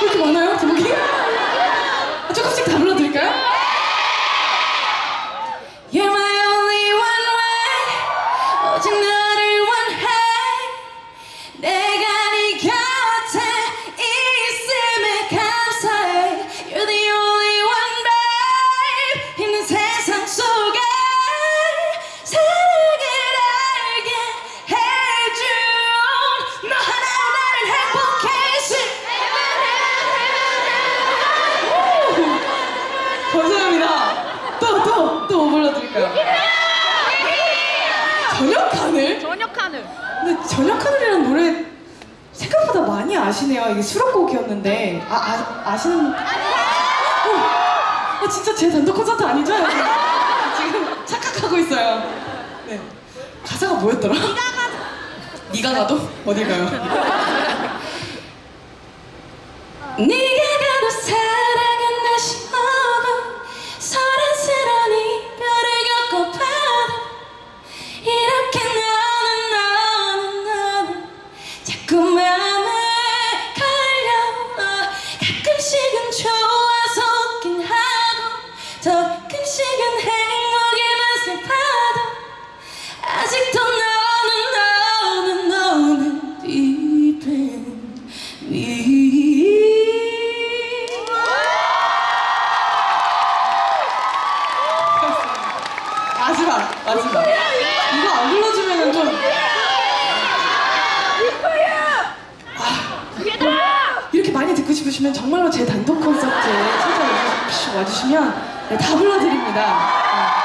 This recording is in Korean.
그렇게 많아요? 제목이? 아, 조금씩 다 불러드릴까요? 또 뭐 불러드릴까요? 저녁 하늘? 저녁 하늘 근데 저녁 하늘이라는 노래 생각보다 많이 아시네요 이게 수록곡이었는데 아, 아, 아시는 어, 아, 진짜 제 단독 콘서트 아니죠? 지금 착각하고 있어요 네. 가사가 뭐였더라? 네가 가도 네가 가도? 어딜 가요? 네 마음에 걸려 가끔씩은 좋아서 웃긴 하고 더 가끔씩은 행복이면 슬퍼도 아직도 너는 너는 너는 deep in 마지막 마지막 이거 안 불러주면은 좀 아, 이렇게 많이 듣고 싶으시면 정말로 제 단독 콘서트에 찾아와주시면 네, 다 불러드립니다